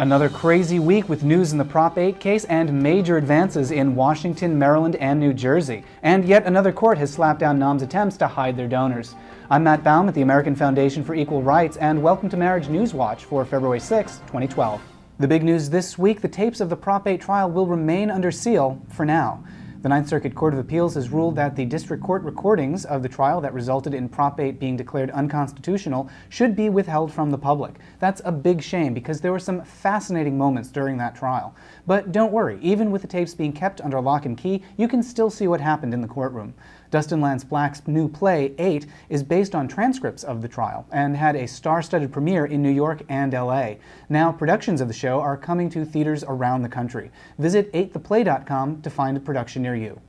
Another crazy week with news in the Prop 8 case and major advances in Washington, Maryland, and New Jersey. And yet another court has slapped down NOM's attempts to hide their donors. I'm Matt Baum at the American Foundation for Equal Rights, and welcome to Marriage News Watch for February 6, 2012. The big news this week, the tapes of the Prop 8 trial will remain under seal for now. The Ninth Circuit Court of Appeals has ruled that the district court recordings of the trial that resulted in Prop 8 being declared unconstitutional should be withheld from the public. That's a big shame because there were some fascinating moments during that trial. But don't worry, even with the tapes being kept under lock and key, you can still see what happened in the courtroom. Dustin Lance Black's new play, 8, is based on transcripts of the trial and had a star-studded premiere in New York and LA. Now, productions of the show are coming to theaters around the country. Visit 8theplay.com to find a production near you.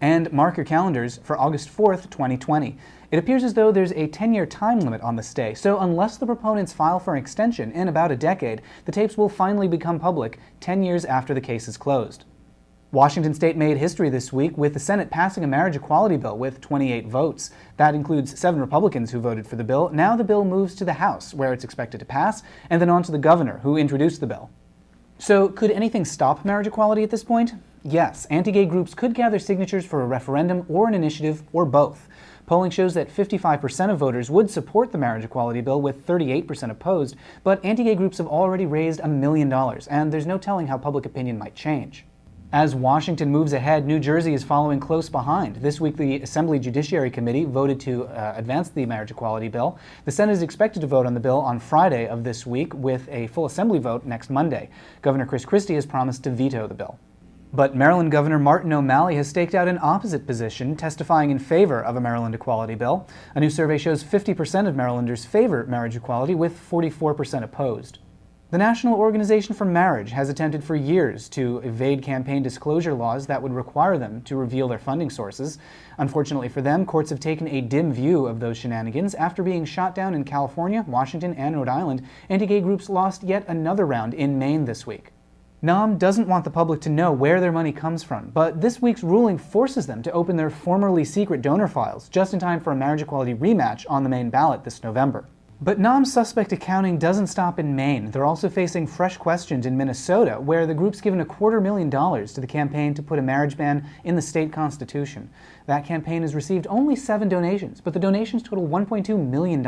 And mark your calendars for August 4th, 2020. It appears as though there's a 10-year time limit on the stay, so unless the proponents file for an extension in about a decade, the tapes will finally become public 10 years after the case is closed. Washington state made history this week with the Senate passing a marriage equality bill with 28 votes. That includes seven Republicans who voted for the bill. Now the bill moves to the House, where it's expected to pass, and then on to the governor, who introduced the bill. So could anything stop marriage equality at this point? Yes, anti-gay groups could gather signatures for a referendum or an initiative, or both. Polling shows that 55% of voters would support the marriage equality bill, with 38% opposed, but anti-gay groups have already raised a million dollars, and there's no telling how public opinion might change. As Washington moves ahead, New Jersey is following close behind. This week, the Assembly Judiciary Committee voted to uh, advance the marriage equality bill. The Senate is expected to vote on the bill on Friday of this week with a full Assembly vote next Monday. Governor Chris Christie has promised to veto the bill. But Maryland Governor Martin O'Malley has staked out an opposite position, testifying in favor of a Maryland equality bill. A new survey shows 50% of Marylanders favor marriage equality, with 44% opposed. The National Organization for Marriage has attempted for years to evade campaign disclosure laws that would require them to reveal their funding sources. Unfortunately for them, courts have taken a dim view of those shenanigans. After being shot down in California, Washington, and Rhode Island, anti-gay groups lost yet another round in Maine this week. NOM doesn't want the public to know where their money comes from, but this week's ruling forces them to open their formerly secret donor files just in time for a marriage equality rematch on the Maine ballot this November. But NOM's suspect accounting doesn't stop in Maine. They're also facing fresh questions in Minnesota, where the group's given a quarter million dollars to the campaign to put a marriage ban in the state constitution. That campaign has received only seven donations, but the donations total $1.2 million.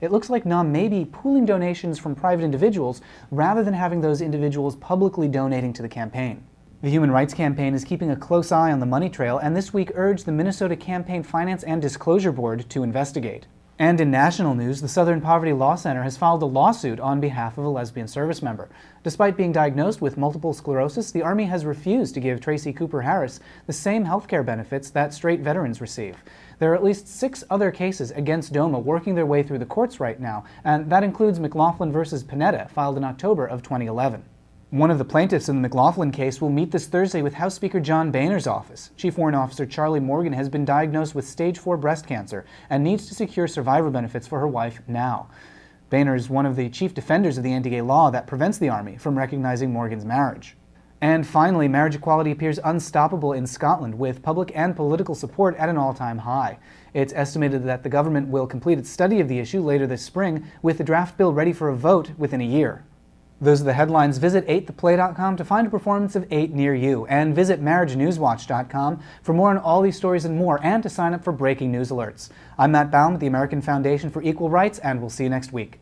It looks like NOM may be pooling donations from private individuals rather than having those individuals publicly donating to the campaign. The Human Rights Campaign is keeping a close eye on the money trail and this week urged the Minnesota Campaign Finance and Disclosure Board to investigate. And in national news, the Southern Poverty Law Center has filed a lawsuit on behalf of a lesbian service member. Despite being diagnosed with multiple sclerosis, the Army has refused to give Tracy Cooper Harris the same health care benefits that straight veterans receive. There are at least six other cases against DOMA working their way through the courts right now, and that includes McLaughlin versus Panetta, filed in October of 2011. One of the plaintiffs in the McLaughlin case will meet this Thursday with House Speaker John Boehner's office. Chief Warrant Officer Charlie Morgan has been diagnosed with stage 4 breast cancer and needs to secure survivor benefits for her wife now. Boehner is one of the chief defenders of the anti-gay law that prevents the Army from recognizing Morgan's marriage. And finally, marriage equality appears unstoppable in Scotland, with public and political support at an all-time high. It's estimated that the government will complete its study of the issue later this spring, with the draft bill ready for a vote within a year. Those are the headlines. Visit 8theplay.com to find a performance of 8 near you, and visit marriagenewswatch.com for more on all these stories and more, and to sign up for breaking news alerts. I'm Matt Baum with the American Foundation for Equal Rights, and we'll see you next week.